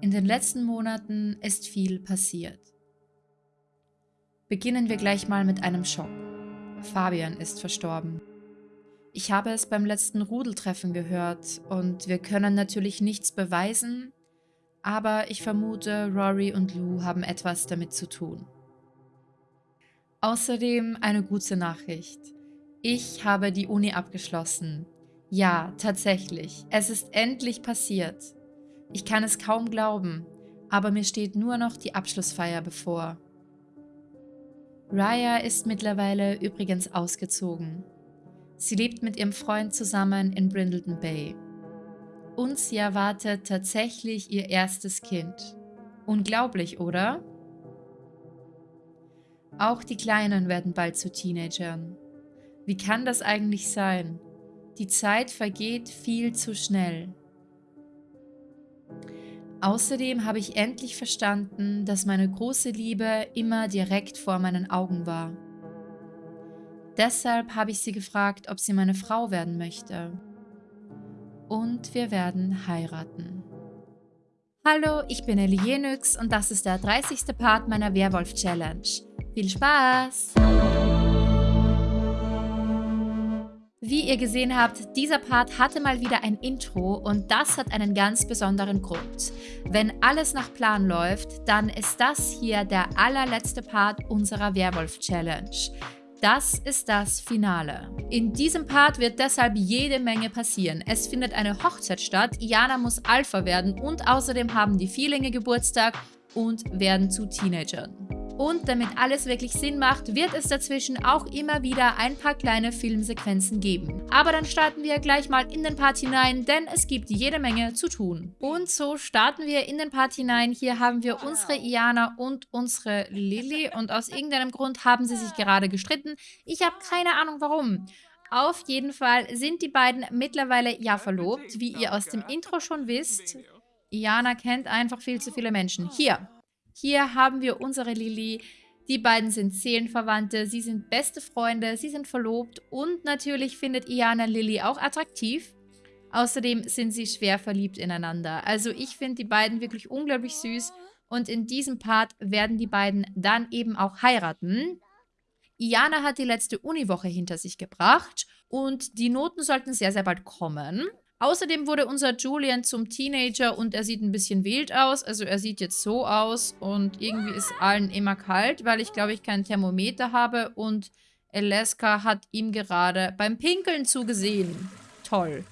In den letzten Monaten ist viel passiert. Beginnen wir gleich mal mit einem Schock. Fabian ist verstorben. Ich habe es beim letzten Rudeltreffen gehört und wir können natürlich nichts beweisen, aber ich vermute, Rory und Lou haben etwas damit zu tun. Außerdem eine gute Nachricht. Ich habe die Uni abgeschlossen. Ja, tatsächlich. Es ist endlich passiert. Ich kann es kaum glauben, aber mir steht nur noch die Abschlussfeier bevor. Raya ist mittlerweile übrigens ausgezogen. Sie lebt mit ihrem Freund zusammen in Brindleton Bay. Und sie erwartet tatsächlich ihr erstes Kind. Unglaublich, oder? Auch die Kleinen werden bald zu Teenagern. Wie kann das eigentlich sein? Die Zeit vergeht viel zu schnell. Außerdem habe ich endlich verstanden, dass meine große Liebe immer direkt vor meinen Augen war. Deshalb habe ich sie gefragt, ob sie meine Frau werden möchte. Und wir werden heiraten. Hallo, ich bin Ellie und das ist der 30. Part meiner Werwolf-Challenge. Viel Spaß! Wie ihr gesehen habt, dieser Part hatte mal wieder ein Intro und das hat einen ganz besonderen Grund. Wenn alles nach Plan läuft, dann ist das hier der allerletzte Part unserer Werwolf-Challenge. Das ist das Finale. In diesem Part wird deshalb jede Menge passieren. Es findet eine Hochzeit statt, Iana muss Alpha werden und außerdem haben die Vierlinge Geburtstag und werden zu Teenagern. Und damit alles wirklich Sinn macht, wird es dazwischen auch immer wieder ein paar kleine Filmsequenzen geben. Aber dann starten wir gleich mal in den Part hinein, denn es gibt jede Menge zu tun. Und so starten wir in den Part hinein. Hier haben wir unsere Iana und unsere Lilly und aus irgendeinem Grund haben sie sich gerade gestritten. Ich habe keine Ahnung warum. Auf jeden Fall sind die beiden mittlerweile ja verlobt, wie ihr aus dem Intro schon wisst. Iana kennt einfach viel zu viele Menschen. Hier, hier haben wir unsere Lilly. Die beiden sind Seelenverwandte, sie sind beste Freunde, sie sind verlobt und natürlich findet Iana Lilly auch attraktiv. Außerdem sind sie schwer verliebt ineinander. Also ich finde die beiden wirklich unglaublich süß und in diesem Part werden die beiden dann eben auch heiraten. Iana hat die letzte Uniwoche hinter sich gebracht und die Noten sollten sehr, sehr bald kommen. Außerdem wurde unser Julian zum Teenager und er sieht ein bisschen wild aus. Also er sieht jetzt so aus und irgendwie ist allen immer kalt, weil ich glaube ich kein Thermometer habe und Alaska hat ihm gerade beim Pinkeln zugesehen. Toll.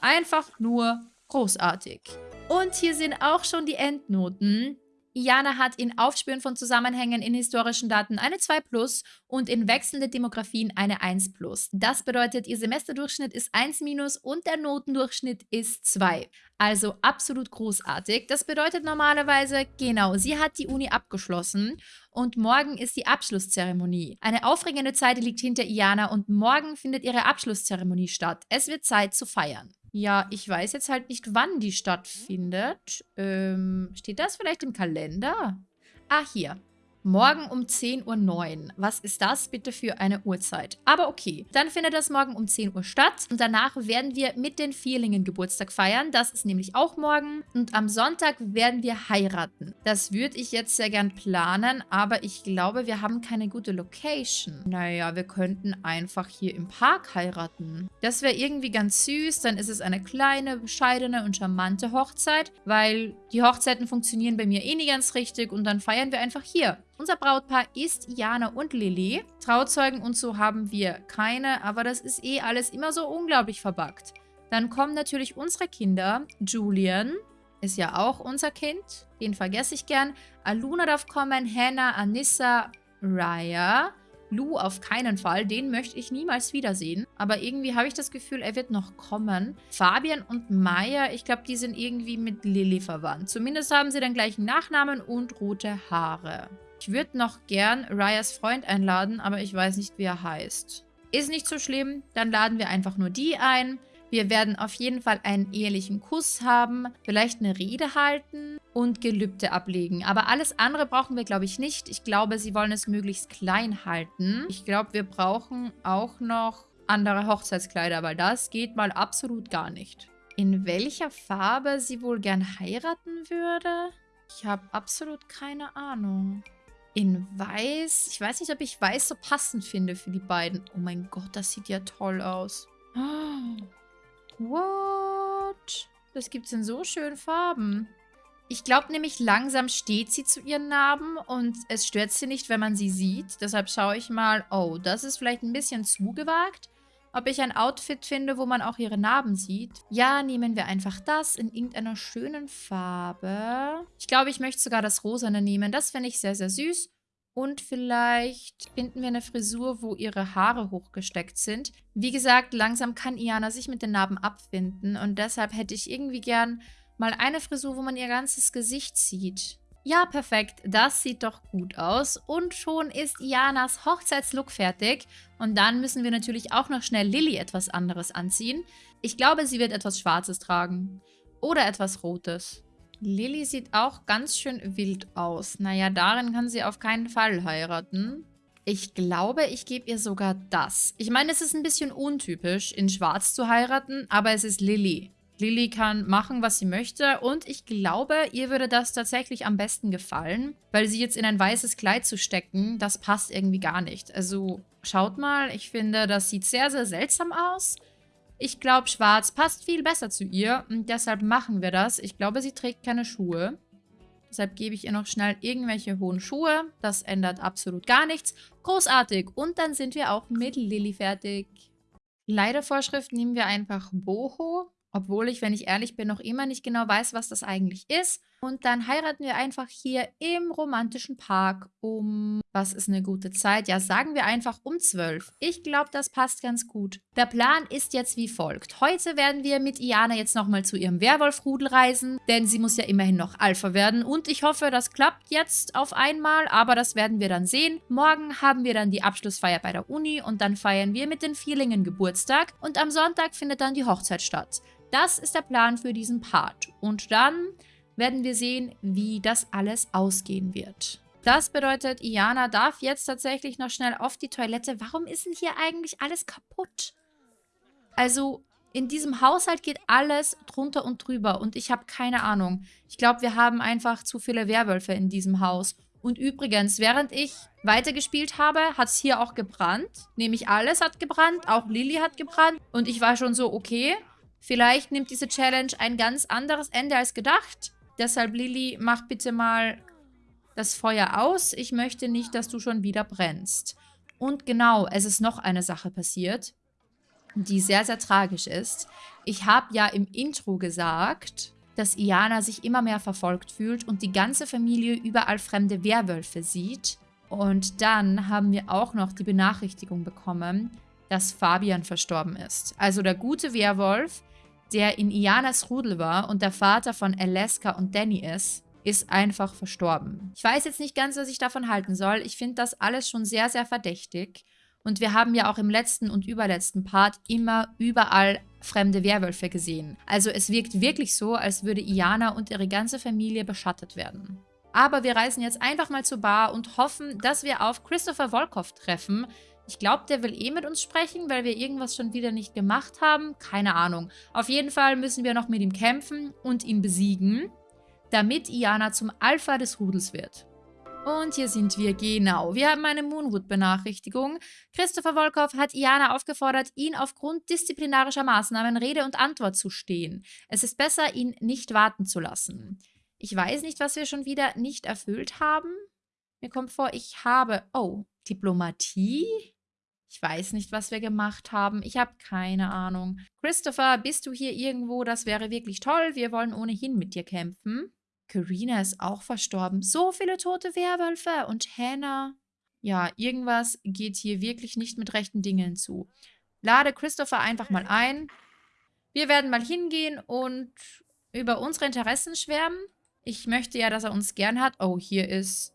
Einfach nur großartig. Und hier sind auch schon die Endnoten. Iana hat in Aufspüren von Zusammenhängen in historischen Daten eine 2 plus und in wechselnde Demografien eine 1 plus. Das bedeutet, ihr Semesterdurchschnitt ist 1 minus und der Notendurchschnitt ist 2. Also absolut großartig. Das bedeutet normalerweise, genau, sie hat die Uni abgeschlossen und morgen ist die Abschlusszeremonie. Eine aufregende Zeit liegt hinter Iana und morgen findet ihre Abschlusszeremonie statt. Es wird Zeit zu feiern. Ja, ich weiß jetzt halt nicht, wann die stattfindet. Ähm, steht das vielleicht im Kalender? Ah, hier. Morgen um 10.09 Uhr. Was ist das bitte für eine Uhrzeit? Aber okay, dann findet das morgen um 10 Uhr statt. Und danach werden wir mit den Vierlingen Geburtstag feiern. Das ist nämlich auch morgen. Und am Sonntag werden wir heiraten. Das würde ich jetzt sehr gern planen, aber ich glaube, wir haben keine gute Location. Naja, wir könnten einfach hier im Park heiraten. Das wäre irgendwie ganz süß. Dann ist es eine kleine, bescheidene und charmante Hochzeit, weil die Hochzeiten funktionieren bei mir eh nie ganz richtig und dann feiern wir einfach hier. Unser Brautpaar ist Jana und Lilly. Trauzeugen und so haben wir keine, aber das ist eh alles immer so unglaublich verbuggt. Dann kommen natürlich unsere Kinder. Julian ist ja auch unser Kind. Den vergesse ich gern. Aluna darf kommen, Hannah, Anissa, Raya. Lou auf keinen Fall, den möchte ich niemals wiedersehen. Aber irgendwie habe ich das Gefühl, er wird noch kommen. Fabian und Maya, ich glaube, die sind irgendwie mit Lilly verwandt. Zumindest haben sie den gleichen Nachnamen und rote Haare. Ich würde noch gern Ryas Freund einladen, aber ich weiß nicht, wie er heißt. Ist nicht so schlimm, dann laden wir einfach nur die ein. Wir werden auf jeden Fall einen ehelichen Kuss haben, vielleicht eine Rede halten und Gelübde ablegen. Aber alles andere brauchen wir, glaube ich, nicht. Ich glaube, sie wollen es möglichst klein halten. Ich glaube, wir brauchen auch noch andere Hochzeitskleider, weil das geht mal absolut gar nicht. in welcher Farbe sie wohl gern heiraten würde? Ich habe absolut keine Ahnung. In weiß? Ich weiß nicht, ob ich weiß so passend finde für die beiden. Oh mein Gott, das sieht ja toll aus. What? Das gibt es in so schönen Farben. Ich glaube nämlich, langsam steht sie zu ihren Narben und es stört sie nicht, wenn man sie sieht. Deshalb schaue ich mal, oh, das ist vielleicht ein bisschen zu gewagt. Ob ich ein Outfit finde, wo man auch ihre Narben sieht. Ja, nehmen wir einfach das in irgendeiner schönen Farbe. Ich glaube, ich möchte sogar das Rosane nehmen. Das finde ich sehr, sehr süß. Und vielleicht finden wir eine Frisur, wo ihre Haare hochgesteckt sind. Wie gesagt, langsam kann Iana sich mit den Narben abfinden. Und deshalb hätte ich irgendwie gern Mal eine Frisur, wo man ihr ganzes Gesicht sieht. Ja, perfekt. Das sieht doch gut aus. Und schon ist Ianas Hochzeitslook fertig. Und dann müssen wir natürlich auch noch schnell Lilly etwas anderes anziehen. Ich glaube, sie wird etwas Schwarzes tragen. Oder etwas Rotes. Lilly sieht auch ganz schön wild aus. Naja, darin kann sie auf keinen Fall heiraten. Ich glaube, ich gebe ihr sogar das. Ich meine, es ist ein bisschen untypisch, in Schwarz zu heiraten, aber es ist Lilly. Lilly kann machen, was sie möchte und ich glaube, ihr würde das tatsächlich am besten gefallen, weil sie jetzt in ein weißes Kleid zu stecken, das passt irgendwie gar nicht. Also schaut mal, ich finde, das sieht sehr, sehr seltsam aus. Ich glaube, schwarz passt viel besser zu ihr und deshalb machen wir das. Ich glaube, sie trägt keine Schuhe. Deshalb gebe ich ihr noch schnell irgendwelche hohen Schuhe. Das ändert absolut gar nichts. Großartig. Und dann sind wir auch mit Lilly fertig. Leidervorschrift nehmen wir einfach Boho. Obwohl ich, wenn ich ehrlich bin, noch immer nicht genau weiß, was das eigentlich ist. Und dann heiraten wir einfach hier im romantischen Park um, was ist eine gute Zeit? Ja, sagen wir einfach um 12. Ich glaube, das passt ganz gut. Der Plan ist jetzt wie folgt. Heute werden wir mit Iana jetzt nochmal zu ihrem Werwolf-Rudel reisen, denn sie muss ja immerhin noch Alpha werden. Und ich hoffe, das klappt jetzt auf einmal, aber das werden wir dann sehen. Morgen haben wir dann die Abschlussfeier bei der Uni und dann feiern wir mit den Vierlingen Geburtstag. Und am Sonntag findet dann die Hochzeit statt. Das ist der Plan für diesen Part. Und dann werden wir sehen, wie das alles ausgehen wird. Das bedeutet, Iana darf jetzt tatsächlich noch schnell auf die Toilette. Warum ist denn hier eigentlich alles kaputt? Also, in diesem Haushalt geht alles drunter und drüber und ich habe keine Ahnung. Ich glaube, wir haben einfach zu viele Werwölfe in diesem Haus. Und übrigens, während ich weitergespielt habe, hat es hier auch gebrannt. Nämlich alles hat gebrannt, auch Lilly hat gebrannt. Und ich war schon so, okay, Vielleicht nimmt diese Challenge ein ganz anderes Ende als gedacht. Deshalb, Lilly, mach bitte mal das Feuer aus. Ich möchte nicht, dass du schon wieder brennst. Und genau, es ist noch eine Sache passiert, die sehr, sehr tragisch ist. Ich habe ja im Intro gesagt, dass Iana sich immer mehr verfolgt fühlt und die ganze Familie überall fremde Werwölfe sieht. Und dann haben wir auch noch die Benachrichtigung bekommen, dass Fabian verstorben ist. Also der gute Werwolf, der in Ianas Rudel war und der Vater von Alaska und Danny ist, ist einfach verstorben. Ich weiß jetzt nicht ganz, was ich davon halten soll. Ich finde das alles schon sehr, sehr verdächtig. Und wir haben ja auch im letzten und überletzten Part immer überall fremde Werwölfe gesehen. Also es wirkt wirklich so, als würde Iana und ihre ganze Familie beschattet werden. Aber wir reisen jetzt einfach mal zur Bar und hoffen, dass wir auf Christopher Volkov treffen, ich glaube, der will eh mit uns sprechen, weil wir irgendwas schon wieder nicht gemacht haben. Keine Ahnung. Auf jeden Fall müssen wir noch mit ihm kämpfen und ihn besiegen, damit Iana zum Alpha des Rudels wird. Und hier sind wir, genau. Wir haben eine Moonwood-Benachrichtigung. Christopher Volkov hat Iana aufgefordert, ihn aufgrund disziplinarischer Maßnahmen Rede und Antwort zu stehen. Es ist besser, ihn nicht warten zu lassen. Ich weiß nicht, was wir schon wieder nicht erfüllt haben. Mir kommt vor, ich habe... Oh, Diplomatie? Ich weiß nicht, was wir gemacht haben. Ich habe keine Ahnung. Christopher, bist du hier irgendwo? Das wäre wirklich toll. Wir wollen ohnehin mit dir kämpfen. Karina ist auch verstorben. So viele tote Werwölfe. Und Hannah. Ja, irgendwas geht hier wirklich nicht mit rechten Dingen zu. Lade Christopher einfach mal ein. Wir werden mal hingehen und über unsere Interessen schwärmen. Ich möchte ja, dass er uns gern hat. Oh, hier ist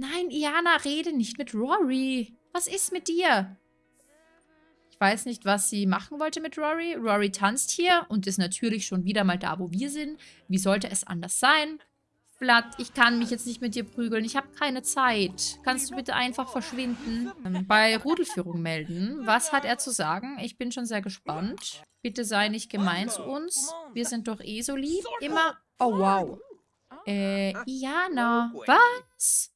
Nein, Iana, rede nicht mit Rory. Was ist mit dir? Ich weiß nicht, was sie machen wollte mit Rory. Rory tanzt hier und ist natürlich schon wieder mal da, wo wir sind. Wie sollte es anders sein? Blatt, ich kann mich jetzt nicht mit dir prügeln. Ich habe keine Zeit. Kannst du bitte einfach verschwinden? Ähm, bei Rudelführung melden. Was hat er zu sagen? Ich bin schon sehr gespannt. Bitte sei nicht gemein zu uns. Wir sind doch eh so lieb. Immer... Oh, wow. Äh, Iana. Was?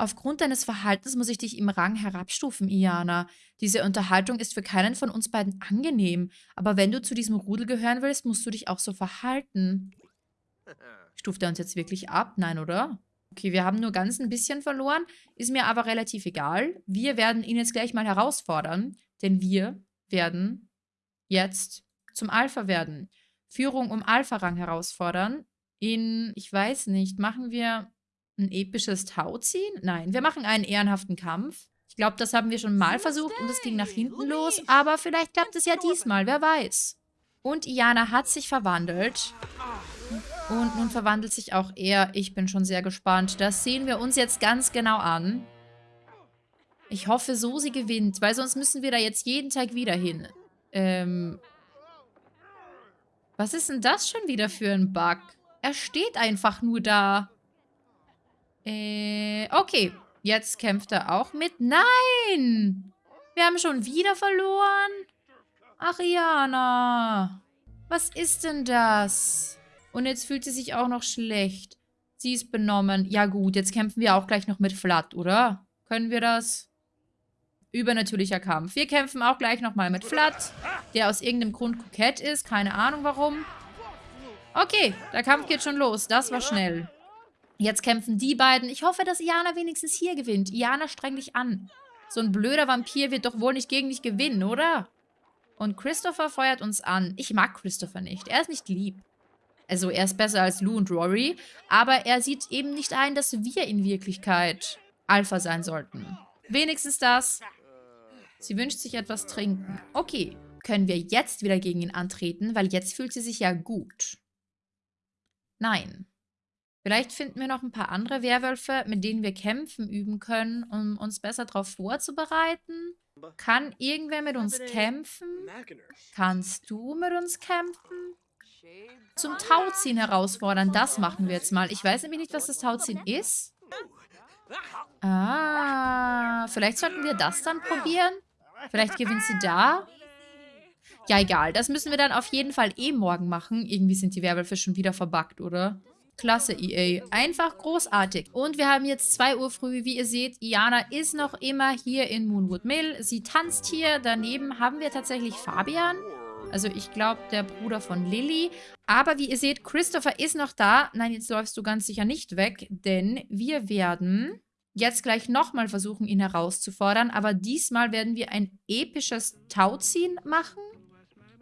Aufgrund deines Verhaltens muss ich dich im Rang herabstufen, Iana. Diese Unterhaltung ist für keinen von uns beiden angenehm. Aber wenn du zu diesem Rudel gehören willst, musst du dich auch so verhalten. Stuft er uns jetzt wirklich ab? Nein, oder? Okay, wir haben nur ganz ein bisschen verloren. Ist mir aber relativ egal. Wir werden ihn jetzt gleich mal herausfordern. Denn wir werden jetzt zum Alpha werden. Führung um Alpha-Rang herausfordern. In, ich weiß nicht, machen wir ein episches Tauziehen? Nein, wir machen einen ehrenhaften Kampf. Ich glaube, das haben wir schon mal versucht und es ging nach hinten los. Aber vielleicht klappt es ja diesmal, wer weiß. Und Iana hat sich verwandelt. Und nun verwandelt sich auch er. Ich bin schon sehr gespannt. Das sehen wir uns jetzt ganz genau an. Ich hoffe so, sie gewinnt, weil sonst müssen wir da jetzt jeden Tag wieder hin. Ähm. Was ist denn das schon wieder für ein Bug? Er steht einfach nur da. Äh, okay. Jetzt kämpft er auch mit. Nein! Wir haben schon wieder verloren. Ach, Iana. Was ist denn das? Und jetzt fühlt sie sich auch noch schlecht. Sie ist benommen. Ja gut, jetzt kämpfen wir auch gleich noch mit Flat, oder? Können wir das? Übernatürlicher Kampf. Wir kämpfen auch gleich nochmal mit Flat, der aus irgendeinem Grund kokett ist. Keine Ahnung warum. Okay, der Kampf geht schon los. Das war schnell. Jetzt kämpfen die beiden. Ich hoffe, dass Iana wenigstens hier gewinnt. Iana, streng dich an. So ein blöder Vampir wird doch wohl nicht gegen dich gewinnen, oder? Und Christopher feuert uns an. Ich mag Christopher nicht. Er ist nicht lieb. Also er ist besser als Lou und Rory, aber er sieht eben nicht ein, dass wir in Wirklichkeit Alpha sein sollten. Wenigstens das. Sie wünscht sich etwas trinken. Okay, können wir jetzt wieder gegen ihn antreten, weil jetzt fühlt sie sich ja gut. Nein. Vielleicht finden wir noch ein paar andere Werwölfe, mit denen wir kämpfen üben können, um uns besser darauf vorzubereiten. Kann irgendwer mit uns kämpfen? Kannst du mit uns kämpfen? Zum Tauziehen herausfordern. Das machen wir jetzt mal. Ich weiß nämlich nicht, was das Tauziehen ist. Ah, vielleicht sollten wir das dann probieren. Vielleicht gewinnt sie da. Ja, egal. Das müssen wir dann auf jeden Fall eh morgen machen. Irgendwie sind die Werwölfe schon wieder verbuggt, oder? Klasse, EA. Einfach großartig. Und wir haben jetzt 2 Uhr früh. Wie ihr seht, Iana ist noch immer hier in Moonwood Mill. Sie tanzt hier. Daneben haben wir tatsächlich Fabian. Also ich glaube, der Bruder von Lilly. Aber wie ihr seht, Christopher ist noch da. Nein, jetzt läufst du ganz sicher nicht weg, denn wir werden jetzt gleich nochmal versuchen, ihn herauszufordern. Aber diesmal werden wir ein episches Tauziehen machen.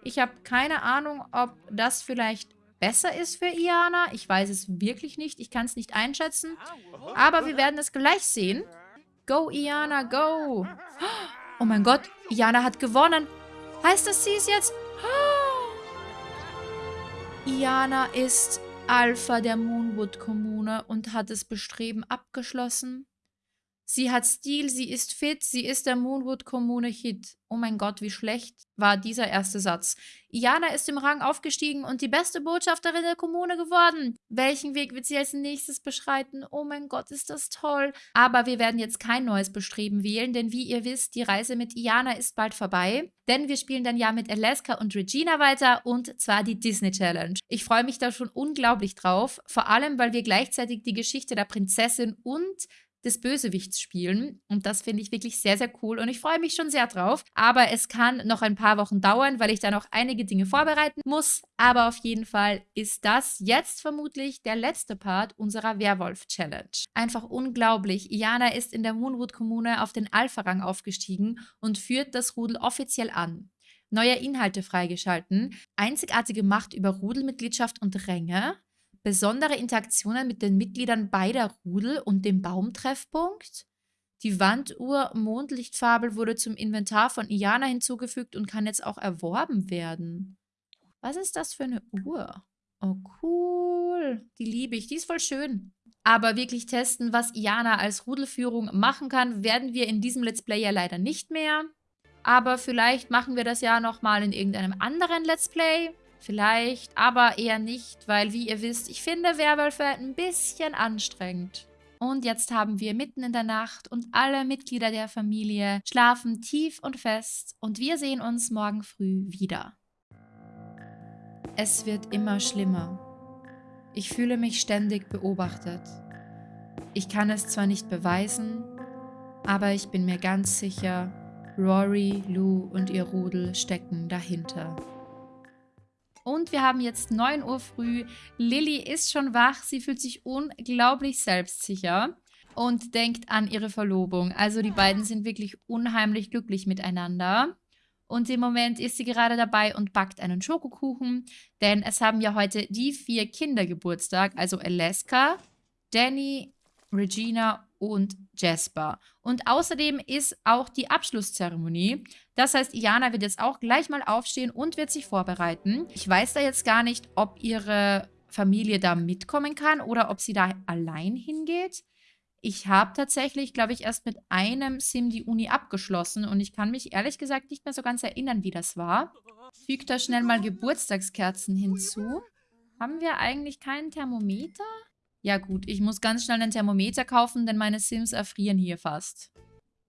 Ich habe keine Ahnung, ob das vielleicht besser ist für Iana. Ich weiß es wirklich nicht. Ich kann es nicht einschätzen. Aber wir werden es gleich sehen. Go, Iana, go. Oh mein Gott, Iana hat gewonnen. Heißt das, sie ist jetzt Iana ist Alpha der Moonwood-Kommune und hat das Bestreben abgeschlossen. Sie hat Stil, sie ist fit, sie ist der Moonwood-Kommune-Hit. Oh mein Gott, wie schlecht war dieser erste Satz. Iana ist im Rang aufgestiegen und die beste Botschafterin der Kommune geworden. Welchen Weg wird sie als nächstes beschreiten? Oh mein Gott, ist das toll. Aber wir werden jetzt kein neues Bestreben wählen, denn wie ihr wisst, die Reise mit Iana ist bald vorbei. Denn wir spielen dann ja mit Alaska und Regina weiter und zwar die Disney Challenge. Ich freue mich da schon unglaublich drauf, vor allem, weil wir gleichzeitig die Geschichte der Prinzessin und des Bösewichts spielen. Und das finde ich wirklich sehr, sehr cool und ich freue mich schon sehr drauf. Aber es kann noch ein paar Wochen dauern, weil ich da noch einige Dinge vorbereiten muss. Aber auf jeden Fall ist das jetzt vermutlich der letzte Part unserer Werwolf-Challenge. Einfach unglaublich. Iana ist in der Moonwood-Kommune auf den Alpha-Rang aufgestiegen und führt das Rudel offiziell an neue Inhalte freigeschalten, einzigartige Macht über Rudelmitgliedschaft und Ränge, besondere Interaktionen mit den Mitgliedern beider Rudel und dem Baumtreffpunkt. Die Wanduhr Mondlichtfabel wurde zum Inventar von Iana hinzugefügt und kann jetzt auch erworben werden. Was ist das für eine Uhr? Oh, cool. Die liebe ich. Die ist voll schön. Aber wirklich testen, was Iana als Rudelführung machen kann, werden wir in diesem Let's Play ja leider nicht mehr. Aber vielleicht machen wir das ja nochmal in irgendeinem anderen Let's Play. Vielleicht, aber eher nicht, weil wie ihr wisst, ich finde Werwölfe ein bisschen anstrengend. Und jetzt haben wir mitten in der Nacht und alle Mitglieder der Familie schlafen tief und fest und wir sehen uns morgen früh wieder. Es wird immer schlimmer. Ich fühle mich ständig beobachtet. Ich kann es zwar nicht beweisen, aber ich bin mir ganz sicher, Rory, Lou und ihr Rudel stecken dahinter. Und wir haben jetzt 9 Uhr früh. Lilly ist schon wach. Sie fühlt sich unglaublich selbstsicher und denkt an ihre Verlobung. Also die beiden sind wirklich unheimlich glücklich miteinander. Und im Moment ist sie gerade dabei und backt einen Schokokuchen, denn es haben ja heute die vier Kinder Geburtstag, also Alaska, Danny, Regina und Jasper. Und außerdem ist auch die Abschlusszeremonie. Das heißt, Iana wird jetzt auch gleich mal aufstehen und wird sich vorbereiten. Ich weiß da jetzt gar nicht, ob ihre Familie da mitkommen kann oder ob sie da allein hingeht. Ich habe tatsächlich, glaube ich, erst mit einem Sim die Uni abgeschlossen und ich kann mich ehrlich gesagt nicht mehr so ganz erinnern, wie das war. Fügt da schnell mal Geburtstagskerzen hinzu. Haben wir eigentlich keinen Thermometer? Ja gut, ich muss ganz schnell einen Thermometer kaufen, denn meine Sims erfrieren hier fast.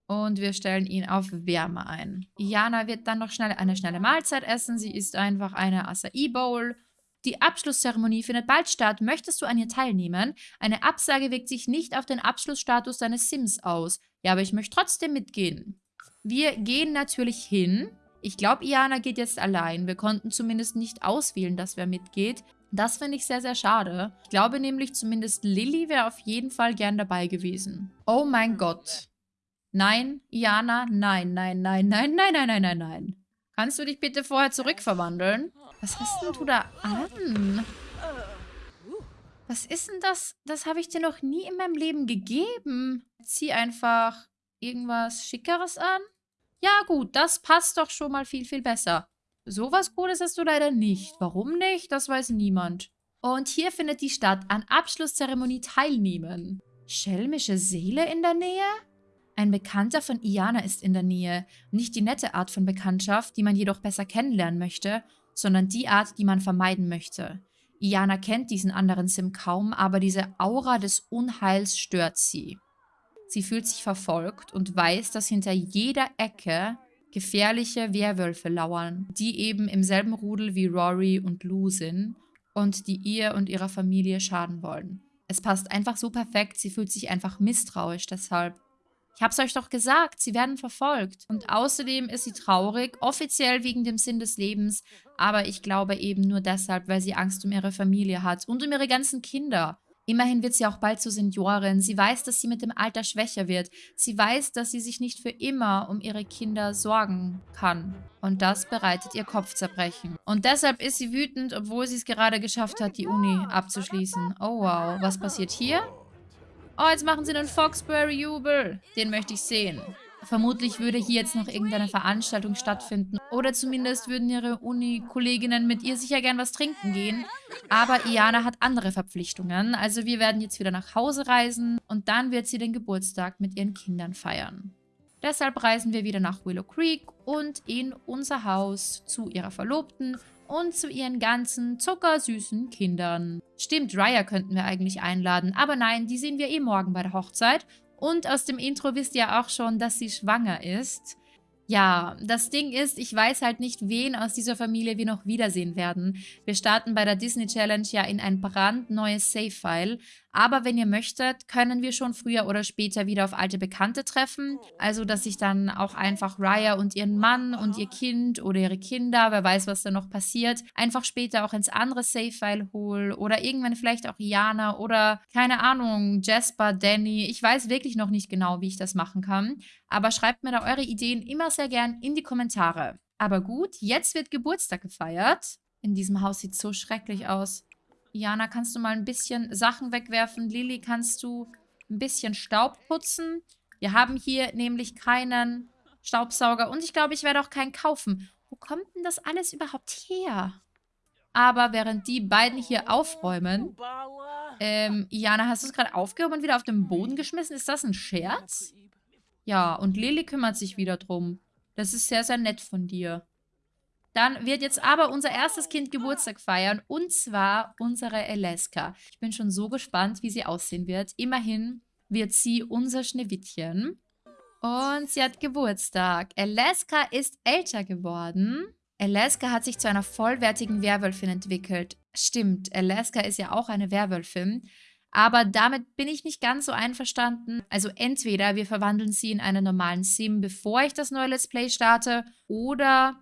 Und wir stellen ihn auf Wärme ein. Iana wird dann noch schnell eine schnelle Mahlzeit essen. Sie isst einfach eine Acai Bowl. Die Abschlusszeremonie findet bald statt. Möchtest du an ihr teilnehmen? Eine Absage wirkt sich nicht auf den Abschlussstatus deines Sims aus. Ja, aber ich möchte trotzdem mitgehen. Wir gehen natürlich hin. Ich glaube, Iana geht jetzt allein. Wir konnten zumindest nicht auswählen, dass wer mitgeht. Das finde ich sehr, sehr schade. Ich glaube nämlich, zumindest Lilly wäre auf jeden Fall gern dabei gewesen. Oh mein Gott. Nein, Iana, nein, nein, nein, nein, nein, nein, nein, nein, nein. Kannst du dich bitte vorher zurückverwandeln? Was hast denn du da an? Was ist denn das? Das habe ich dir noch nie in meinem Leben gegeben. Zieh einfach irgendwas Schickeres an. Ja gut, das passt doch schon mal viel, viel besser. Sowas Cooles hast du leider nicht. Warum nicht? Das weiß niemand. Und hier findet die Stadt an Abschlusszeremonie teilnehmen. Schelmische Seele in der Nähe? Ein Bekannter von Iana ist in der Nähe. Nicht die nette Art von Bekanntschaft, die man jedoch besser kennenlernen möchte, sondern die Art, die man vermeiden möchte. Iana kennt diesen anderen Sim kaum, aber diese Aura des Unheils stört sie. Sie fühlt sich verfolgt und weiß, dass hinter jeder Ecke gefährliche Werwölfe lauern, die eben im selben Rudel wie Rory und Lou sind und die ihr und ihrer Familie schaden wollen. Es passt einfach so perfekt, sie fühlt sich einfach misstrauisch deshalb. Ich hab's euch doch gesagt, sie werden verfolgt. Und außerdem ist sie traurig, offiziell wegen dem Sinn des Lebens, aber ich glaube eben nur deshalb, weil sie Angst um ihre Familie hat und um ihre ganzen Kinder. Immerhin wird sie auch bald zur Seniorin. Sie weiß, dass sie mit dem Alter schwächer wird. Sie weiß, dass sie sich nicht für immer um ihre Kinder sorgen kann. Und das bereitet ihr Kopfzerbrechen. Und deshalb ist sie wütend, obwohl sie es gerade geschafft hat, die Uni abzuschließen. Oh wow, was passiert hier? Oh, jetzt machen sie einen Foxbury-Jubel. Den möchte ich sehen. Vermutlich würde hier jetzt noch irgendeine Veranstaltung stattfinden. Oder zumindest würden ihre Uni-Kolleginnen mit ihr sicher gern was trinken gehen. Aber Iana hat andere Verpflichtungen. Also wir werden jetzt wieder nach Hause reisen. Und dann wird sie den Geburtstag mit ihren Kindern feiern. Deshalb reisen wir wieder nach Willow Creek und in unser Haus zu ihrer Verlobten und zu ihren ganzen zuckersüßen Kindern. Stimmt, Raya könnten wir eigentlich einladen, aber nein, die sehen wir eh morgen bei der Hochzeit und aus dem Intro wisst ihr auch schon, dass sie schwanger ist. Ja, das Ding ist, ich weiß halt nicht, wen aus dieser Familie wir noch wiedersehen werden. Wir starten bei der Disney Challenge ja in ein brandneues Save-File, aber wenn ihr möchtet, können wir schon früher oder später wieder auf alte Bekannte treffen. Also, dass ich dann auch einfach Raya und ihren Mann und ihr Kind oder ihre Kinder, wer weiß, was da noch passiert, einfach später auch ins andere Save-File hole. Oder irgendwann vielleicht auch Iana oder, keine Ahnung, Jasper, Danny. Ich weiß wirklich noch nicht genau, wie ich das machen kann. Aber schreibt mir da eure Ideen immer sehr gern in die Kommentare. Aber gut, jetzt wird Geburtstag gefeiert. In diesem Haus sieht es so schrecklich aus. Jana, kannst du mal ein bisschen Sachen wegwerfen? Lilly, kannst du ein bisschen Staub putzen? Wir haben hier nämlich keinen Staubsauger und ich glaube, ich werde auch keinen kaufen. Wo kommt denn das alles überhaupt her? Aber während die beiden hier aufräumen... Ähm, Jana, hast du es gerade aufgehoben und wieder auf den Boden geschmissen? Ist das ein Scherz? Ja, und Lilly kümmert sich wieder drum. Das ist sehr, sehr nett von dir. Dann wird jetzt aber unser erstes Kind Geburtstag feiern und zwar unsere Eleska. Ich bin schon so gespannt, wie sie aussehen wird. Immerhin wird sie unser Schneewittchen. Und sie hat Geburtstag. Alaska ist älter geworden. Alaska hat sich zu einer vollwertigen Werwölfin entwickelt. Stimmt, Alaska ist ja auch eine Werwölfin. Aber damit bin ich nicht ganz so einverstanden. Also entweder wir verwandeln sie in einen normalen Sim, bevor ich das neue Let's Play starte, oder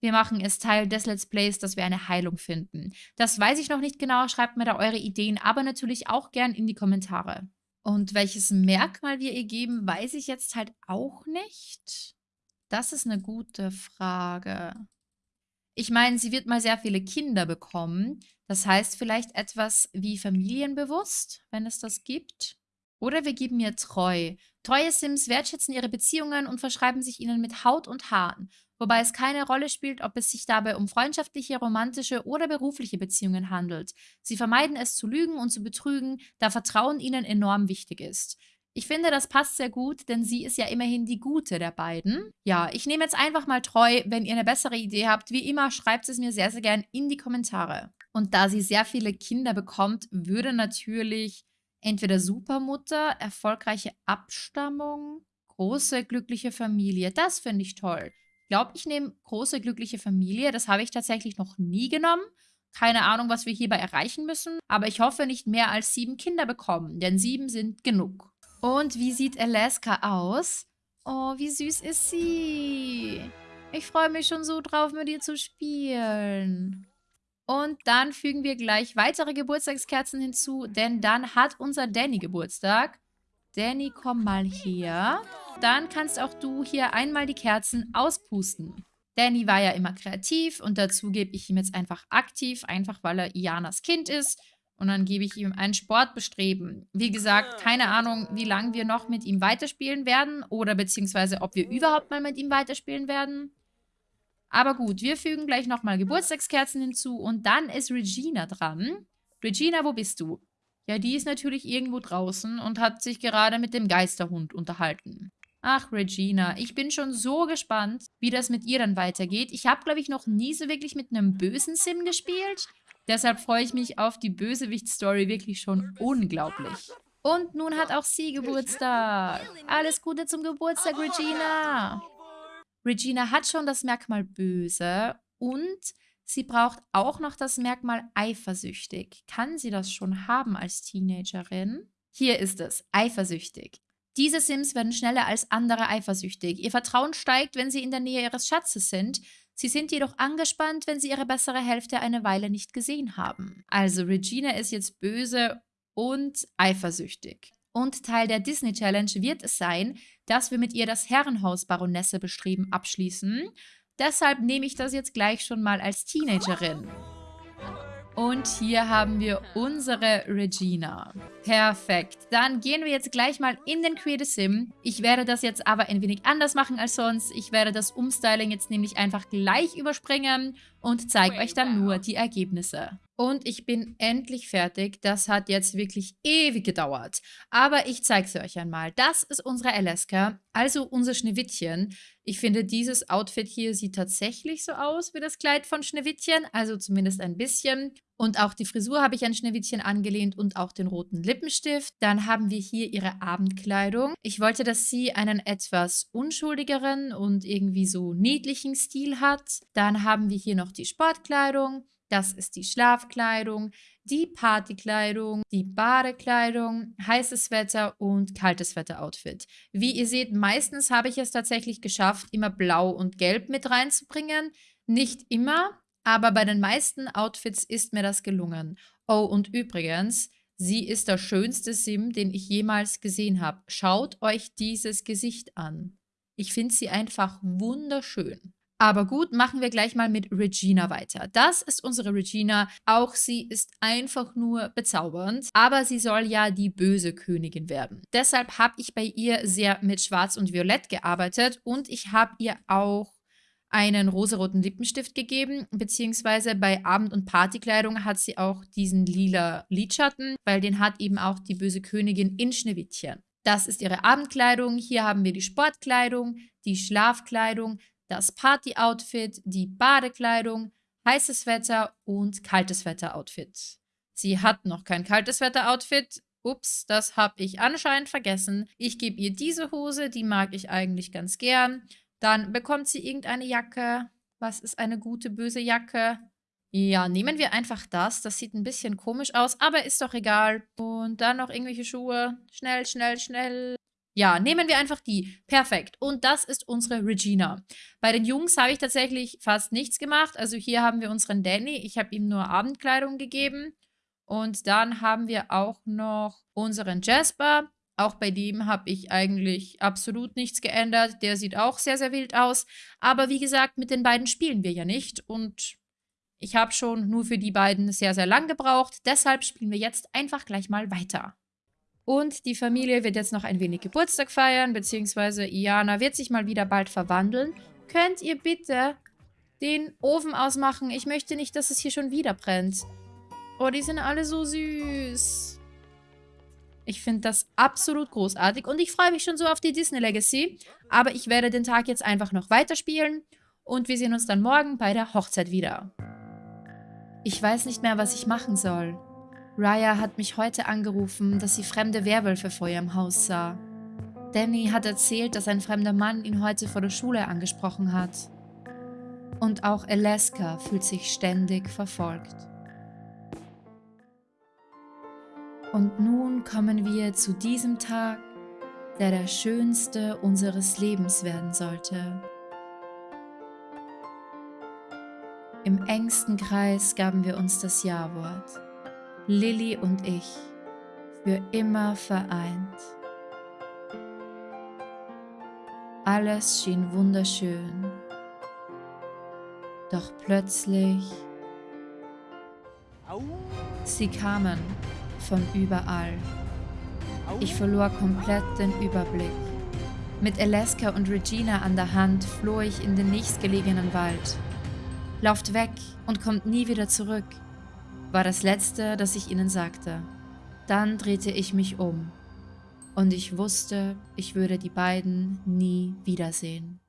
wir machen es Teil des Let's Plays, dass wir eine Heilung finden. Das weiß ich noch nicht genau, schreibt mir da eure Ideen, aber natürlich auch gern in die Kommentare. Und welches Merkmal wir ihr geben, weiß ich jetzt halt auch nicht. Das ist eine gute Frage. Ich meine, sie wird mal sehr viele Kinder bekommen. Das heißt vielleicht etwas wie familienbewusst, wenn es das gibt. Oder wir geben ihr treu. Treue Sims wertschätzen ihre Beziehungen und verschreiben sich ihnen mit Haut und Haaren wobei es keine Rolle spielt, ob es sich dabei um freundschaftliche, romantische oder berufliche Beziehungen handelt. Sie vermeiden es zu lügen und zu betrügen, da Vertrauen ihnen enorm wichtig ist. Ich finde, das passt sehr gut, denn sie ist ja immerhin die Gute der beiden. Ja, ich nehme jetzt einfach mal treu. Wenn ihr eine bessere Idee habt, wie immer, schreibt es mir sehr, sehr gern in die Kommentare. Und da sie sehr viele Kinder bekommt, würde natürlich entweder Supermutter, erfolgreiche Abstammung, große glückliche Familie, das finde ich toll glaube, ich nehme große glückliche Familie. Das habe ich tatsächlich noch nie genommen. Keine Ahnung, was wir hierbei erreichen müssen, aber ich hoffe nicht mehr als sieben Kinder bekommen, denn sieben sind genug. Und wie sieht Alaska aus? Oh, wie süß ist sie. Ich freue mich schon so drauf, mit ihr zu spielen. Und dann fügen wir gleich weitere Geburtstagskerzen hinzu, denn dann hat unser Danny Geburtstag. Danny, komm mal her. Dann kannst auch du hier einmal die Kerzen auspusten. Danny war ja immer kreativ und dazu gebe ich ihm jetzt einfach aktiv, einfach weil er Ianas Kind ist. Und dann gebe ich ihm ein Sportbestreben. Wie gesagt, keine Ahnung, wie lange wir noch mit ihm weiterspielen werden oder beziehungsweise ob wir überhaupt mal mit ihm weiterspielen werden. Aber gut, wir fügen gleich nochmal Geburtstagskerzen hinzu und dann ist Regina dran. Regina, wo bist du? Ja, die ist natürlich irgendwo draußen und hat sich gerade mit dem Geisterhund unterhalten. Ach, Regina, ich bin schon so gespannt, wie das mit ihr dann weitergeht. Ich habe, glaube ich, noch nie so wirklich mit einem bösen Sim gespielt. Deshalb freue ich mich auf die Bösewicht-Story wirklich schon unglaublich. Und nun hat auch sie Geburtstag. Alles Gute zum Geburtstag, Regina. Regina hat schon das Merkmal böse und sie braucht auch noch das Merkmal eifersüchtig. Kann sie das schon haben als Teenagerin? Hier ist es, eifersüchtig. Diese Sims werden schneller als andere eifersüchtig. Ihr Vertrauen steigt, wenn sie in der Nähe ihres Schatzes sind. Sie sind jedoch angespannt, wenn sie ihre bessere Hälfte eine Weile nicht gesehen haben. Also Regina ist jetzt böse und eifersüchtig. Und Teil der Disney Challenge wird es sein, dass wir mit ihr das Herrenhaus Baronesse bestreben abschließen. Deshalb nehme ich das jetzt gleich schon mal als Teenagerin. Und hier haben wir unsere Regina. Perfekt. Dann gehen wir jetzt gleich mal in den Create Sim. Ich werde das jetzt aber ein wenig anders machen als sonst. Ich werde das Umstyling jetzt nämlich einfach gleich überspringen und zeige euch dann nur die Ergebnisse. Und ich bin endlich fertig. Das hat jetzt wirklich ewig gedauert. Aber ich zeige sie euch einmal. Das ist unsere Alaska, also unser Schneewittchen. Ich finde, dieses Outfit hier sieht tatsächlich so aus wie das Kleid von Schneewittchen, also zumindest ein bisschen. Und auch die Frisur habe ich an Schneewittchen angelehnt und auch den roten Lippenstift. Dann haben wir hier ihre Abendkleidung. Ich wollte, dass sie einen etwas unschuldigeren und irgendwie so niedlichen Stil hat. Dann haben wir hier noch die Sportkleidung. Das ist die Schlafkleidung, die Partykleidung, die Badekleidung, heißes Wetter und kaltes Wetter-Outfit. Wie ihr seht, meistens habe ich es tatsächlich geschafft, immer blau und gelb mit reinzubringen. Nicht immer, aber bei den meisten Outfits ist mir das gelungen. Oh, und übrigens, sie ist der schönste Sim, den ich jemals gesehen habe. Schaut euch dieses Gesicht an. Ich finde sie einfach wunderschön. Aber gut, machen wir gleich mal mit Regina weiter. Das ist unsere Regina. Auch sie ist einfach nur bezaubernd. Aber sie soll ja die böse Königin werden. Deshalb habe ich bei ihr sehr mit Schwarz und Violett gearbeitet. Und ich habe ihr auch einen rosaroten Lippenstift gegeben, beziehungsweise bei Abend- und Partykleidung hat sie auch diesen lila Lidschatten, weil den hat eben auch die böse Königin in Schneewittchen. Das ist ihre Abendkleidung. Hier haben wir die Sportkleidung, die Schlafkleidung, das Party-Outfit, die Badekleidung, heißes Wetter und kaltes Wetter-Outfit. Sie hat noch kein kaltes Wetter-Outfit. Ups, das habe ich anscheinend vergessen. Ich gebe ihr diese Hose, die mag ich eigentlich ganz gern. Dann bekommt sie irgendeine Jacke. Was ist eine gute, böse Jacke? Ja, nehmen wir einfach das. Das sieht ein bisschen komisch aus, aber ist doch egal. Und dann noch irgendwelche Schuhe. Schnell, schnell, schnell. Ja, nehmen wir einfach die. Perfekt. Und das ist unsere Regina. Bei den Jungs habe ich tatsächlich fast nichts gemacht. Also hier haben wir unseren Danny. Ich habe ihm nur Abendkleidung gegeben. Und dann haben wir auch noch unseren Jasper. Auch bei dem habe ich eigentlich absolut nichts geändert. Der sieht auch sehr, sehr wild aus. Aber wie gesagt, mit den beiden spielen wir ja nicht. Und ich habe schon nur für die beiden sehr, sehr lang gebraucht. Deshalb spielen wir jetzt einfach gleich mal weiter. Und die Familie wird jetzt noch ein wenig Geburtstag feiern, beziehungsweise Iana wird sich mal wieder bald verwandeln. Könnt ihr bitte den Ofen ausmachen? Ich möchte nicht, dass es hier schon wieder brennt. Oh, die sind alle so süß. Ich finde das absolut großartig und ich freue mich schon so auf die Disney Legacy. Aber ich werde den Tag jetzt einfach noch weiterspielen und wir sehen uns dann morgen bei der Hochzeit wieder. Ich weiß nicht mehr, was ich machen soll. Raya hat mich heute angerufen, dass sie fremde Werwölfe vor ihrem Haus sah. Danny hat erzählt, dass ein fremder Mann ihn heute vor der Schule angesprochen hat. Und auch Alaska fühlt sich ständig verfolgt. Und nun kommen wir zu diesem Tag, der der schönste unseres Lebens werden sollte. Im engsten Kreis gaben wir uns das Ja-Wort. Lilly und ich, für immer vereint. Alles schien wunderschön. Doch plötzlich, sie kamen von überall. Ich verlor komplett den Überblick. Mit Alaska und Regina an der Hand floh ich in den nächstgelegenen Wald. Lauft weg und kommt nie wieder zurück, war das Letzte, das ich ihnen sagte. Dann drehte ich mich um und ich wusste, ich würde die beiden nie wiedersehen.